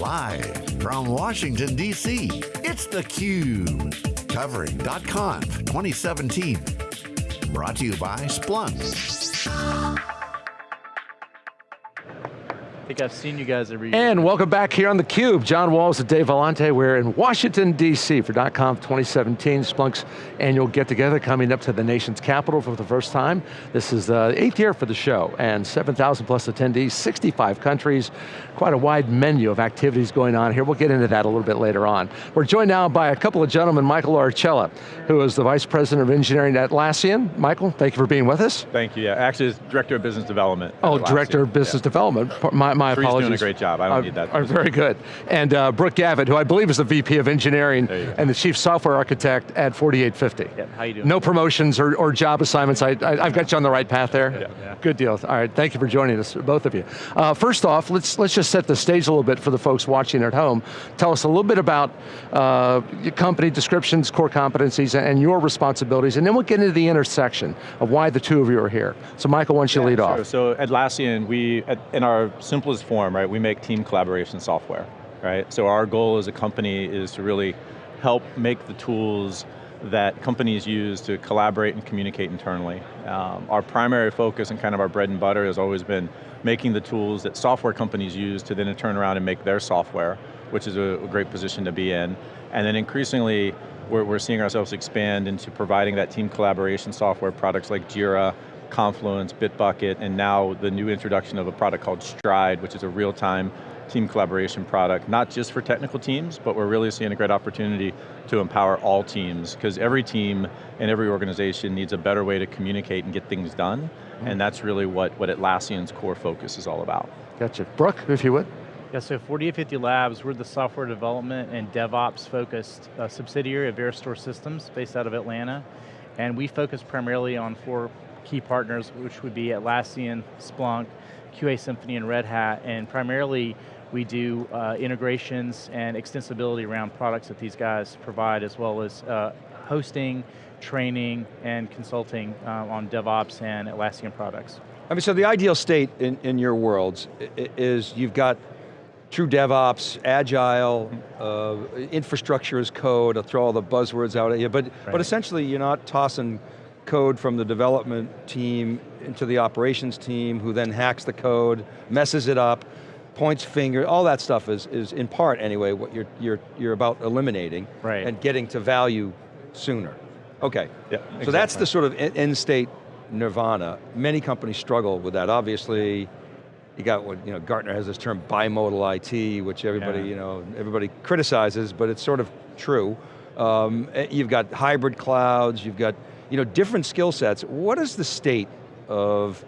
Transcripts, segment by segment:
Live from Washington, D.C., it's theCUBE. Covering .conf 2017. Brought to you by Splunk. Think I've seen you guys every year. And welcome back here on theCUBE. John Walls and Dave Vellante. We're in Washington, D.C. for .conf 2017, Splunk's annual get-together coming up to the nation's capital for the first time. This is the eighth year for the show, and 7,000 plus attendees, 65 countries, quite a wide menu of activities going on here. We'll get into that a little bit later on. We're joined now by a couple of gentlemen, Michael Arcella, who is the Vice President of Engineering at Atlassian. Michael, thank you for being with us. Thank you, yeah. Actually, it's Director of Business Development. Oh, Director of Business yeah. Development. My, my Three's apologies. doing a great job, I don't uh, need that. Uh, very good. And uh, Brooke Gravitt, who I believe is the VP of Engineering and the Chief Software Architect at 4850. Yeah, how you doing? No promotions or, or job assignments, I, I, have got you on the right path there? Yeah. yeah. Good deal, all right, thank you for joining us, both of you. Uh, first off, let's, let's just set the stage a little bit for the folks watching at home. Tell us a little bit about uh, your company descriptions, core competencies, and your responsibilities, and then we'll get into the intersection of why the two of you are here. So Michael, why don't you yeah, lead sure. off? So at Atlassian, we, in our simplest form, right, we make team collaboration software, right? So our goal as a company is to really help make the tools that companies use to collaborate and communicate internally. Um, our primary focus and kind of our bread and butter has always been making the tools that software companies use to then turn around and make their software, which is a, a great position to be in. And then increasingly, we're, we're seeing ourselves expand into providing that team collaboration software products like Jira, Confluence, Bitbucket, and now the new introduction of a product called Stride, which is a real-time team collaboration product, not just for technical teams, but we're really seeing a great opportunity to empower all teams, because every team and every organization needs a better way to communicate and get things done, mm -hmm. and that's really what, what Atlassian's core focus is all about. Gotcha. Brooke, if you would. Yeah, so 4850 Labs, we're the software development and DevOps focused uh, subsidiary of VeriStor Systems based out of Atlanta. And we focus primarily on four key partners, which would be Atlassian, Splunk, QA Symphony, and Red Hat. And primarily, we do uh, integrations and extensibility around products that these guys provide, as well as uh, hosting, training, and consulting uh, on DevOps and Atlassian products. I mean, so the ideal state in, in your worlds is you've got true DevOps, agile, uh, infrastructure as code, I'll throw all the buzzwords out at you, but, right. but essentially you're not tossing code from the development team into the operations team who then hacks the code, messes it up, points finger, all that stuff is, is in part anyway what you're, you're, you're about eliminating right. and getting to value sooner. Okay, yeah, so exactly. that's the sort of end state nirvana. Many companies struggle with that. Obviously, you got what, you know, Gartner has this term bimodal IT, which everybody, yeah. you know, everybody criticizes, but it's sort of true. Um, eh, you've got hybrid clouds, you've got, you know, different skill sets. What is the state of,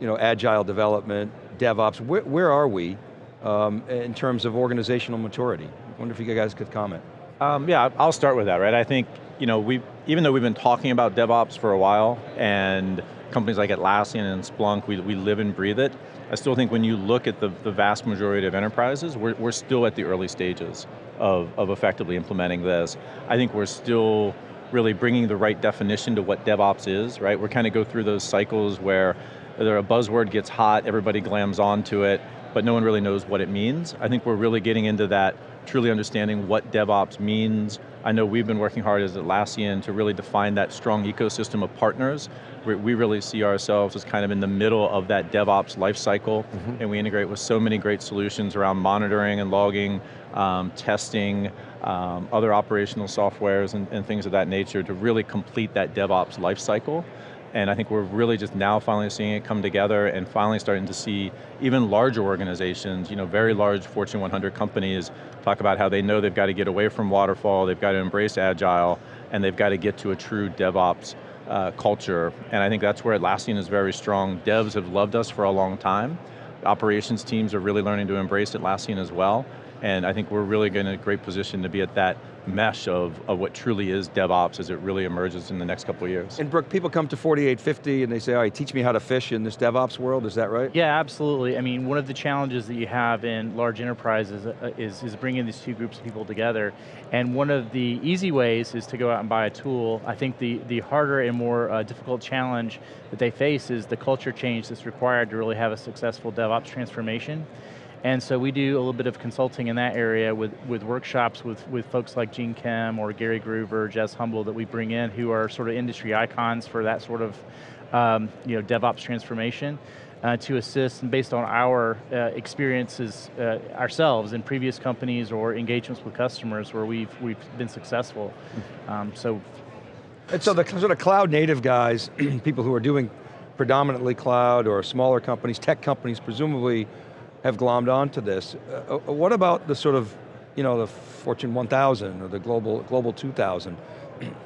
you know, agile development, DevOps, where, where are we um, in terms of organizational maturity? I wonder if you guys could comment. Um, yeah, I'll start with that, right? I think, you know, we even though we've been talking about DevOps for a while, and companies like Atlassian and Splunk, we, we live and breathe it, I still think when you look at the, the vast majority of enterprises, we're, we're still at the early stages of, of effectively implementing this. I think we're still really bringing the right definition to what DevOps is, right? We're kind of go through those cycles where either a buzzword gets hot, everybody glams onto it, but no one really knows what it means. I think we're really getting into that, truly understanding what DevOps means. I know we've been working hard as Atlassian to really define that strong ecosystem of partners. We, we really see ourselves as kind of in the middle of that DevOps lifecycle, mm -hmm. and we integrate with so many great solutions around monitoring and logging, um, testing, um, other operational softwares and, and things of that nature to really complete that DevOps lifecycle. And I think we're really just now finally seeing it come together and finally starting to see even larger organizations, you know, very large Fortune 100 companies talk about how they know they've got to get away from waterfall, they've got to embrace agile, and they've got to get to a true DevOps uh, culture. And I think that's where Atlassian is very strong. Devs have loved us for a long time. Operations teams are really learning to embrace Atlassian as well. And I think we're really in a great position to be at that mesh of, of what truly is DevOps as it really emerges in the next couple of years. And Brooke, people come to 4850 and they say, all right, teach me how to fish in this DevOps world, is that right? Yeah, absolutely. I mean, one of the challenges that you have in large enterprises uh, is, is bringing these two groups of people together. And one of the easy ways is to go out and buy a tool. I think the, the harder and more uh, difficult challenge that they face is the culture change that's required to really have a successful DevOps transformation. And so we do a little bit of consulting in that area with, with workshops with, with folks like Gene Kim or Gary Gruver, Jez Humble that we bring in who are sort of industry icons for that sort of um, you know, DevOps transformation. Uh, to assist and based on our uh, experiences uh, ourselves in previous companies or engagements with customers where we've, we've been successful. Um, so and so the sort of cloud native guys, people who are doing predominantly cloud or smaller companies, tech companies presumably have glommed onto this. Uh, uh what about the sort of, you know, the Fortune 1000 or the global, global 2000?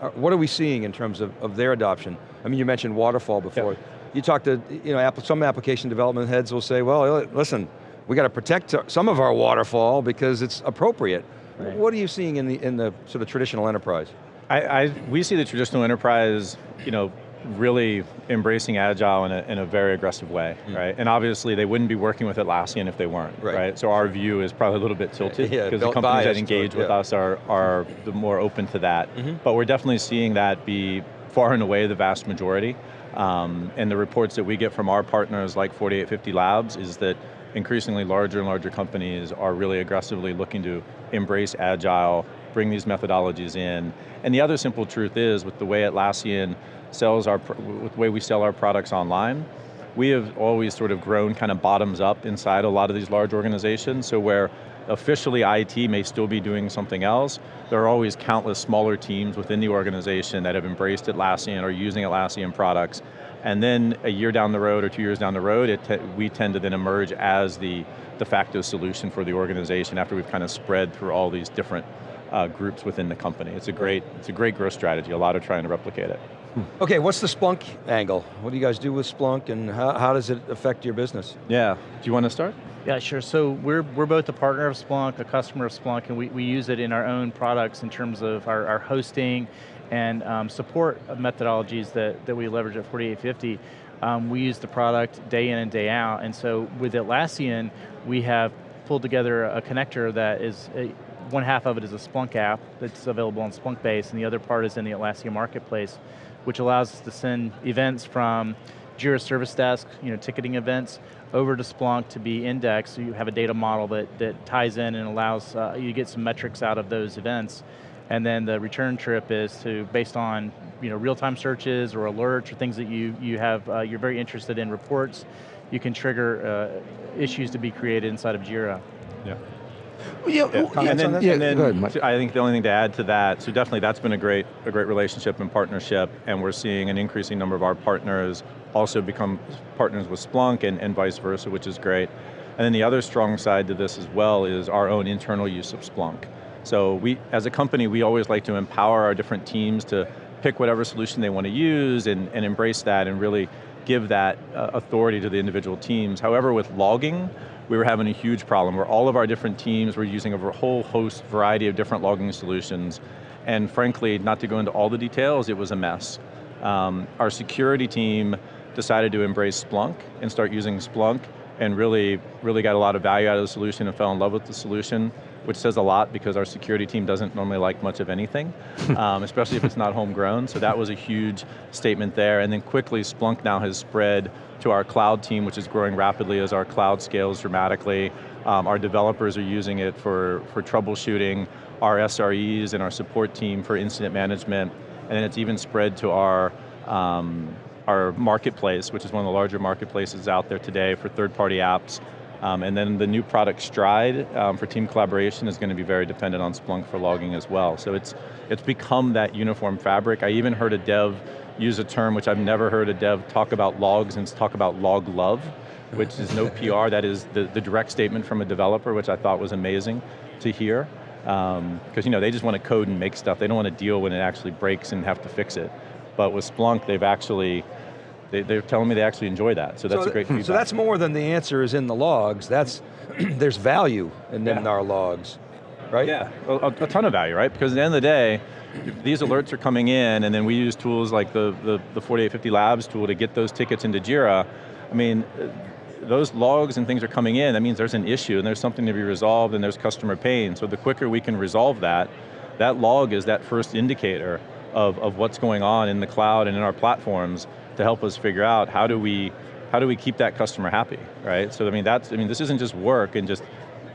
Uh, what are we seeing in terms of, of their adoption? I mean, you mentioned waterfall before. Yep. You talk to, you know, some application development heads will say, well, listen, we got to protect some of our waterfall because it's appropriate. Right. What are you seeing in the, in the sort of traditional enterprise? I, I, we see the traditional enterprise, you know, really embracing agile in a, in a very aggressive way, mm. right? And obviously they wouldn't be working with Atlassian if they weren't, right? right? So our view is probably a little bit tilted because yeah, the companies that engage it, with yeah. us are, are the more open to that. Mm -hmm. But we're definitely seeing that be far and away the vast majority. Um, and the reports that we get from our partners like 4850 Labs is that increasingly larger and larger companies are really aggressively looking to embrace agile, bring these methodologies in. And the other simple truth is, with the way Atlassian sells our, the way we sell our products online, we have always sort of grown kind of bottoms up inside a lot of these large organizations, so where officially IT may still be doing something else, there are always countless smaller teams within the organization that have embraced Atlassian or using Atlassian products, and then a year down the road or two years down the road, te we tend to then emerge as the de facto solution for the organization after we've kind of spread through all these different uh, groups within the company. It's a great, it's a great growth strategy. A lot are trying to replicate it. Hmm. Okay, what's the Splunk angle? What do you guys do with Splunk and how, how does it affect your business? Yeah, do you want to start? Yeah, sure. So we're, we're both a partner of Splunk, a customer of Splunk, and we, we use it in our own products in terms of our, our hosting and um, support methodologies that, that we leverage at 4850. Um, we use the product day in and day out, and so with Atlassian, we have pulled together a connector that is a, one half of it is a Splunk app that's available on Splunkbase, and the other part is in the Atlassian Marketplace, which allows us to send events from Jira Service Desk, you know, ticketing events, over to Splunk to be indexed, so you have a data model that, that ties in and allows uh, you get some metrics out of those events. And then the return trip is to, based on you know, real-time searches or alerts or things that you, you have, uh, you're very interested in reports, you can trigger uh, issues to be created inside of Jira. Yeah. Yeah, yeah. and then, yeah, and then I think the only thing to add to that, so definitely that's been a great, a great relationship and partnership, and we're seeing an increasing number of our partners also become partners with Splunk and, and vice versa, which is great. And then the other strong side to this as well is our own internal use of Splunk. So we, as a company, we always like to empower our different teams to pick whatever solution they want to use and, and embrace that and really give that uh, authority to the individual teams. However, with logging, we were having a huge problem where all of our different teams were using a whole host, variety of different logging solutions. And frankly, not to go into all the details, it was a mess. Um, our security team decided to embrace Splunk and start using Splunk and really, really got a lot of value out of the solution and fell in love with the solution, which says a lot because our security team doesn't normally like much of anything, um, especially if it's not homegrown, so that was a huge statement there. And then quickly, Splunk now has spread to our cloud team, which is growing rapidly as our cloud scales dramatically. Um, our developers are using it for, for troubleshooting, our SREs and our support team for incident management, and then it's even spread to our um, our marketplace, which is one of the larger marketplaces out there today for third-party apps. Um, and then the new product Stride um, for team collaboration is going to be very dependent on Splunk for logging as well. So it's, it's become that uniform fabric. I even heard a dev use a term which I've never heard a dev talk about logs and talk about log love, which is no PR, that is the, the direct statement from a developer, which I thought was amazing to hear. Because um, you know, they just want to code and make stuff. They don't want to deal when it actually breaks and have to fix it. But with Splunk, they've actually, they, are telling me they actually enjoy that, so that's so a great feedback. So that's more than the answer is in the logs, that's, there's value in, yeah. in our logs, right? Yeah, a, a, ton of value, right? Because at the end of the day, these alerts are coming in and then we use tools like the, the, the 4850 Labs tool to get those tickets into Jira. I mean, uh, those logs and things are coming in, that means there's an issue and there's something to be resolved and there's customer pain. So the quicker we can resolve that, that log is that first indicator of, of what's going on in the cloud and in our platforms to help us figure out how do we how do we keep that customer happy, right? So I mean, that's, I mean, this isn't just work and just,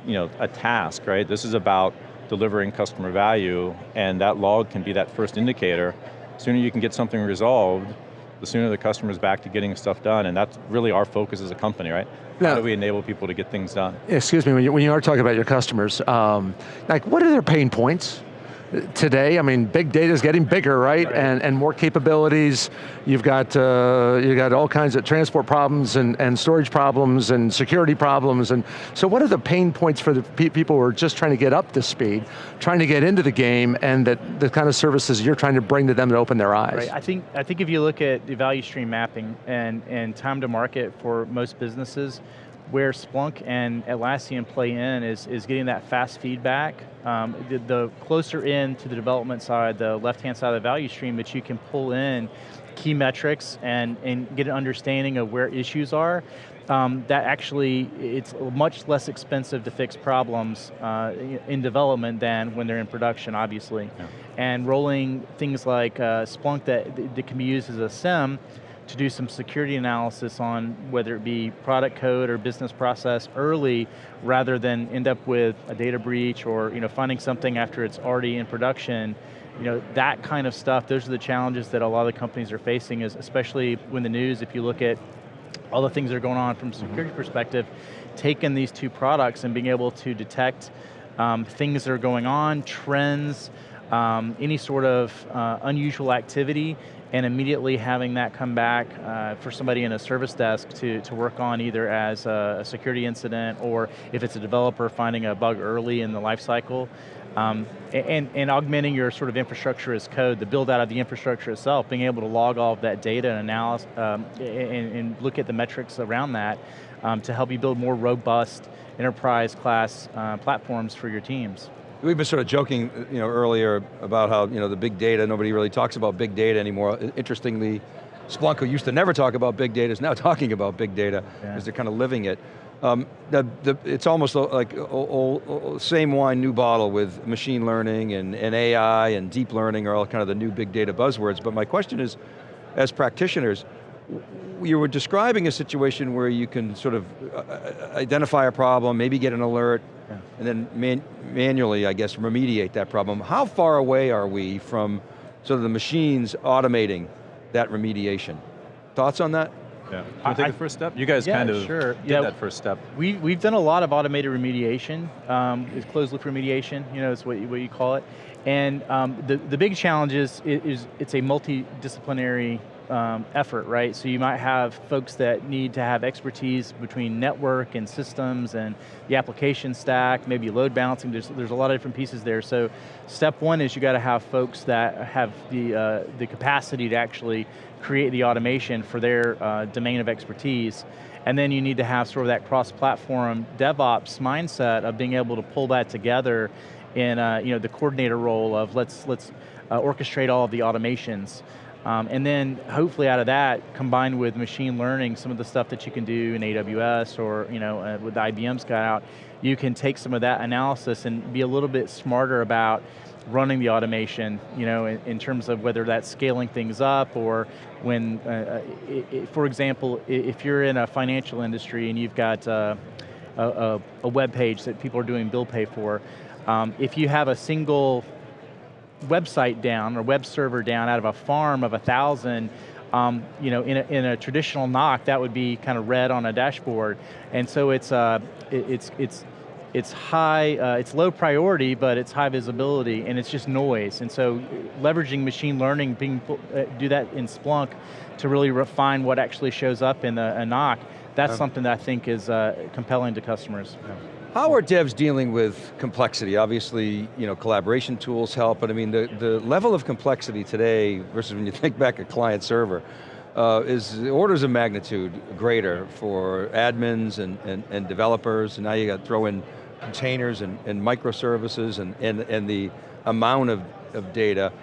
you know, a task, right? This is about delivering customer value, and that log can be that first indicator. The sooner you can get something resolved, the sooner the customer's back to getting stuff done, and that's really our focus as a company, right? How do we enable people to get things done? Excuse me, when you, when you are talking about your customers, um, like what are their pain points? Today, I mean, big data is getting bigger, right? right? And, and more capabilities. You've got, uh, you got all kinds of transport problems and, and storage problems and security problems. And so what are the pain points for the pe people who are just trying to get up to speed, trying to get into the game, and that the kind of services you're trying to bring to them to open their eyes? Right, I think, I think if you look at the value stream mapping and, and time to market for most businesses, where Splunk and Atlassian play in is, is getting that fast feedback. Um, the, the, closer in to the development side, the left-hand side of the value stream that you can pull in key metrics and, and get an understanding of where issues are, um, that actually, it's much less expensive to fix problems uh, in development than when they're in production, obviously. Yeah. And rolling things like uh, Splunk that, that can be used as a SIEM to do some security analysis on whether it be product code or business process early rather than end up with a data breach or you know, finding something after it's already in production. You know, that kind of stuff, those are the challenges that a lot of the companies are facing, is especially when the news, if you look at all the things that are going on from a security mm -hmm. perspective, taking these two products and being able to detect um, things that are going on, trends, um, any sort of uh, unusual activity, and immediately having that come back uh, for somebody in a service desk to, to work on either as a, a, security incident or if it's a developer finding a bug early in the life cycle. Um, and, and augmenting your sort of infrastructure as code, the build out of the infrastructure itself, being able to log all of that data and analysis, um, and, and, look at the metrics around that um, to help you build more robust enterprise class uh, platforms for your teams. We've been sort of joking you know, earlier about how you know, the big data, nobody really talks about big data anymore. Interestingly, Splunk, who used to never talk about big data, is now talking about big data, because yeah. they're kind of living it. Um, the, the, it's almost like old, old, same wine, new bottle with machine learning and, and AI and deep learning are all kind of the new big data buzzwords, but my question is, as practitioners, you were describing a situation where you can sort of uh, uh, identify a problem, maybe get an alert, yeah. and then man manually, I guess, remediate that problem. How far away are we from sort of the machines automating that remediation? Thoughts on that? Yeah. Can I take the first step? You guys yeah, kind of sure. did yeah, that first step. We, we've done a lot of automated remediation. Um, it's closed loop remediation, you know, it's what you, what you call it. And um, the, the big challenge is, is it's a multidisciplinary um, effort, right? So you might have folks that need to have expertise between network and systems and the application stack, maybe load balancing, there's, there's a lot of different pieces there. So step one is you got to have folks that have the, uh, the capacity to actually create the automation for their uh, domain of expertise. And then you need to have sort of that cross-platform DevOps mindset of being able to pull that together in uh, you know, the coordinator role of let's, let's uh, orchestrate all of the automations. Um, and then hopefully out of that, combined with machine learning, some of the stuff that you can do in AWS or you know, uh, with IBM's got out, you can take some of that analysis and be a little bit smarter about running the automation, you know, in, in terms of whether that's scaling things up or when, uh, it, uh, it, for example, if you're in a financial industry and you've got uh, a, a, a, web page that people are doing bill pay for, um, if you have a single website down or web server down out of a farm of a thousand, um, you know, in a, in a, traditional NOC, that would be kind of red on a dashboard. And so it's, uh, it, it's, it's, it's high, uh, it's low priority, but it's high visibility, and it's just noise. And so leveraging machine learning, being, uh, do that in Splunk to really refine what actually shows up in a, a NOC, that's um, something that I think is uh, compelling to customers. Yeah. How are devs dealing with complexity? Obviously, you know, collaboration tools help, but I mean, the, the level of complexity today versus when you think back at client server, uh, is orders of magnitude greater for admins and, and, and developers, and now you got to throw in containers and, and microservices and, and, and the amount of, of data.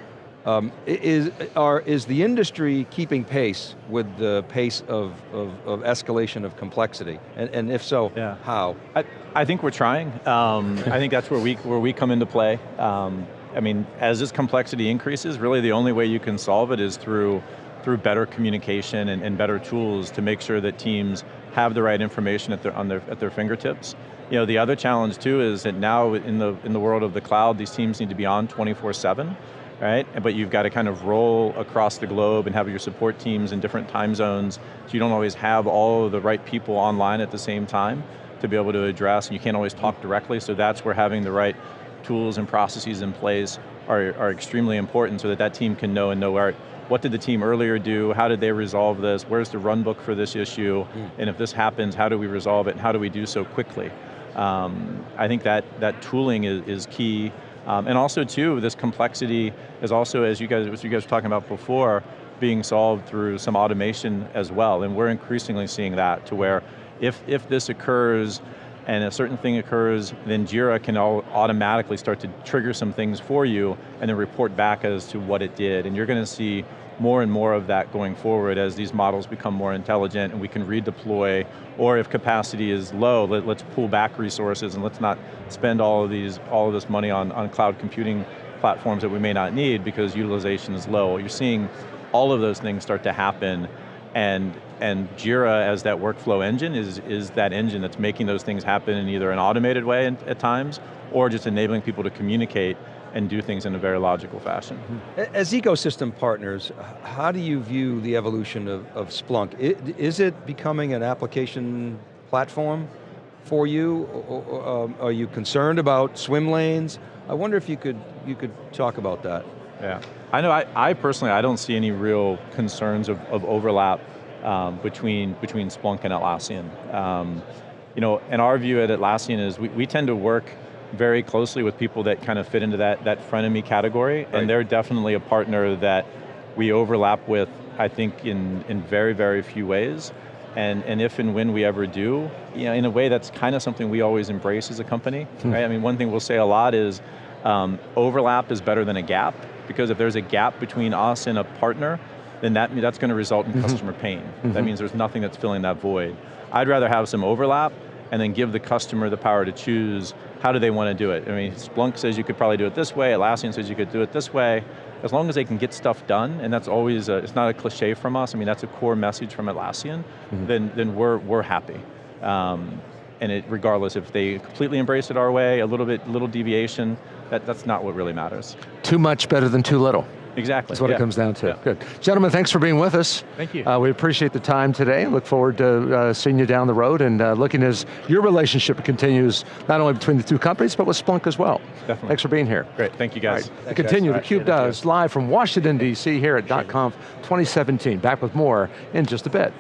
Um, is, are, is the industry keeping pace with the pace of, of, of escalation of complexity? And, and if so, yeah. how? I, I think we're trying. Um, I think that's where we, where we come into play. Um, I mean, as this complexity increases, really the only way you can solve it is through through better communication and, and better tools to make sure that teams have the right information at their, on their, at their fingertips. You know, the other challenge too is that now in the, in the world of the cloud, these teams need to be on 24-7, right? But you've got to kind of roll across the globe and have your support teams in different time zones, so you don't always have all of the right people online at the same time to be able to address, and you can't always talk directly, so that's where having the right tools and processes in place are, are extremely important so that that team can know and know where, what did the team earlier do, how did they resolve this, where's the run book for this issue, mm. and if this happens, how do we resolve it, and how do we do so quickly? Um, I think that, that tooling is, is key, um, and also too, this complexity is also, as you guys, as you guys were talking about before, being solved through some automation as well, and we're increasingly seeing that to where if, if this occurs and a certain thing occurs, then Jira can all automatically start to trigger some things for you and then report back as to what it did. And you're going to see more and more of that going forward as these models become more intelligent and we can redeploy, or if capacity is low, let, us pull back resources and let's not spend all of these, all of this money on, on cloud computing platforms that we may not need because utilization is low. You're seeing all of those things start to happen and, and Jira as that workflow engine is, is that engine that's making those things happen in either an automated way at times, or just enabling people to communicate and do things in a very logical fashion. As ecosystem partners, how do you view the evolution of, of Splunk? Is it becoming an application platform for you? Um, are you concerned about swim lanes? I wonder if you could, you could talk about that. Yeah, I know I, I personally, I don't see any real concerns of, of overlap um, between, between Splunk and Atlassian. Um, you know, and our view at Atlassian is we, we tend to work very closely with people that kind of fit into that, that frenemy category, right. and they're definitely a partner that we overlap with, I think, in, in very, very few ways. And, and if and when we ever do, you know, in a way that's kind of something we always embrace as a company, hmm. right? I mean, one thing we'll say a lot is um, overlap is better than a gap, because if there's a gap between us and a partner, then that, that's going to result in mm -hmm. customer pain. Mm -hmm. That mm-hmm. means there's nothing that's filling that void. I'd rather have some overlap and then give the customer the power to choose how do they want to do it. I mean, Splunk says you could probably do it this way, Atlassian says you could do it this way. As long as they can get stuff done, and that's always, a, it's not a cliche from us, I mean, that's a core message from Atlassian, mm -hmm. then, then we're, we're happy. Um, and it, regardless if they completely embrace it our way, a little bit, little deviation, that, that's not what really matters. Too much better than too little. Exactly. That's what yeah. it comes down to. Yeah. Good. Gentlemen, thanks for being with us. Thank you. Uh, we appreciate the time today. Look forward to uh, seeing you down the road and uh, looking as your relationship continues, not only between the two companies, but with Splunk as well. Definitely. Thanks for being here. Great, thank you guys. Right. continue, guys. theCUBE does, live from Washington, D.C. here at .conf 2017. Back with more in just a bit.